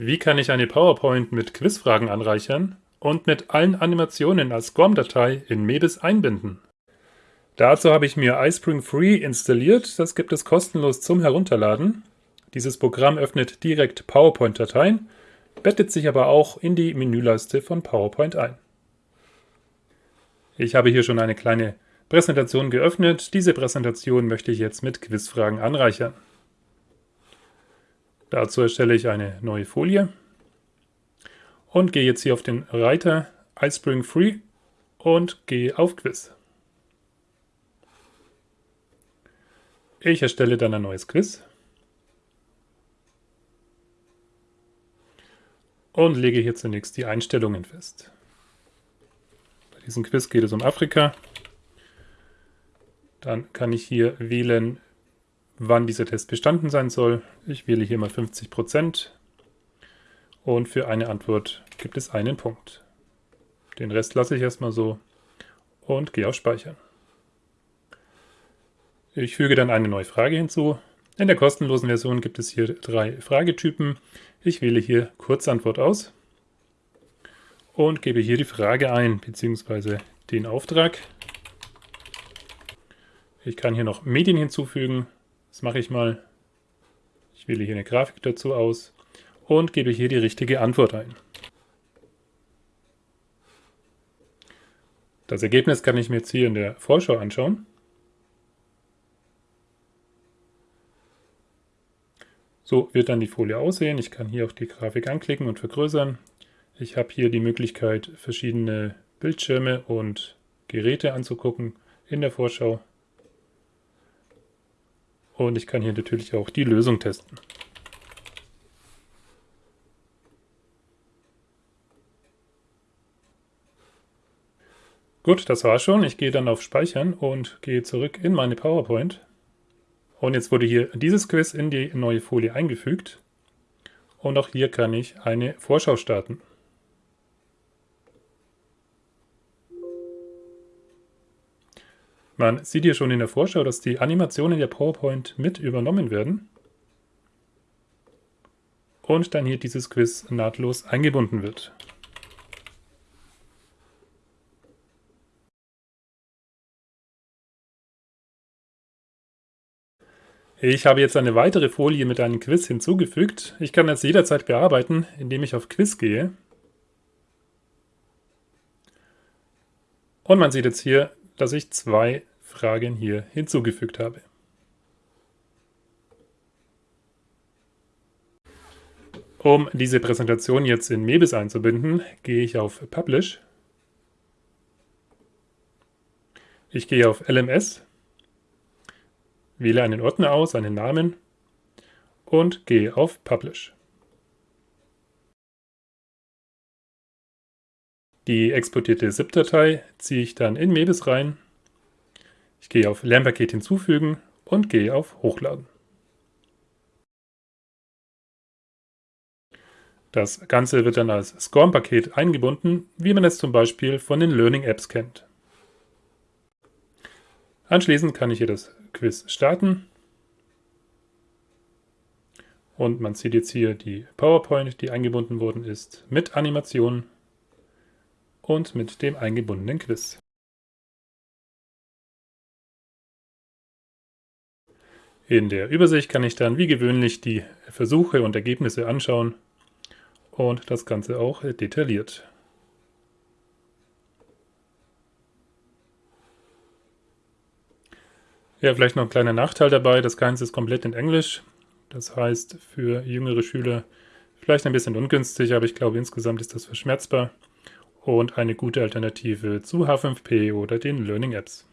Wie kann ich eine PowerPoint mit Quizfragen anreichern und mit allen Animationen als SCORM-Datei in Mebis einbinden? Dazu habe ich mir iSpring Free installiert, das gibt es kostenlos zum Herunterladen. Dieses Programm öffnet direkt PowerPoint-Dateien, bettet sich aber auch in die Menüleiste von PowerPoint ein. Ich habe hier schon eine kleine Präsentation geöffnet. Diese Präsentation möchte ich jetzt mit Quizfragen anreichern. Dazu erstelle ich eine neue Folie und gehe jetzt hier auf den Reiter iSpring Free und gehe auf Quiz. Ich erstelle dann ein neues Quiz und lege hier zunächst die Einstellungen fest. Bei diesem Quiz geht es um Afrika. Dann kann ich hier wählen, wann dieser Test bestanden sein soll. Ich wähle hier mal 50% und für eine Antwort gibt es einen Punkt. Den Rest lasse ich erstmal so und gehe auf Speichern. Ich füge dann eine neue Frage hinzu. In der kostenlosen Version gibt es hier drei Fragetypen. Ich wähle hier Kurzantwort aus und gebe hier die Frage ein, beziehungsweise den Auftrag. Ich kann hier noch Medien hinzufügen, das mache ich mal. Ich wähle hier eine Grafik dazu aus und gebe hier die richtige Antwort ein. Das Ergebnis kann ich mir jetzt hier in der Vorschau anschauen. So wird dann die Folie aussehen. Ich kann hier auf die Grafik anklicken und vergrößern. Ich habe hier die Möglichkeit, verschiedene Bildschirme und Geräte anzugucken in der Vorschau. Und ich kann hier natürlich auch die Lösung testen. Gut, das war schon. Ich gehe dann auf Speichern und gehe zurück in meine PowerPoint. Und jetzt wurde hier dieses Quiz in die neue Folie eingefügt. Und auch hier kann ich eine Vorschau starten. Man sieht hier schon in der Vorschau, dass die Animationen der PowerPoint mit übernommen werden und dann hier dieses Quiz nahtlos eingebunden wird. Ich habe jetzt eine weitere Folie mit einem Quiz hinzugefügt. Ich kann das jederzeit bearbeiten, indem ich auf Quiz gehe. Und man sieht jetzt hier, dass ich zwei Fragen hier hinzugefügt habe. Um diese Präsentation jetzt in Mebis einzubinden, gehe ich auf Publish. Ich gehe auf LMS, wähle einen Ordner aus, einen Namen und gehe auf Publish. Die exportierte ZIP-Datei ziehe ich dann in Mebis rein ich gehe auf Lernpaket hinzufügen und gehe auf Hochladen. Das Ganze wird dann als SCORM-Paket eingebunden, wie man es zum Beispiel von den Learning Apps kennt. Anschließend kann ich hier das Quiz starten. Und man sieht jetzt hier die PowerPoint, die eingebunden worden ist, mit Animation und mit dem eingebundenen Quiz. In der Übersicht kann ich dann wie gewöhnlich die Versuche und Ergebnisse anschauen und das Ganze auch detailliert. Ja, vielleicht noch ein kleiner Nachteil dabei, das Ganze ist komplett in Englisch. Das heißt, für jüngere Schüler vielleicht ein bisschen ungünstig, aber ich glaube insgesamt ist das verschmerzbar und eine gute Alternative zu H5P oder den Learning Apps.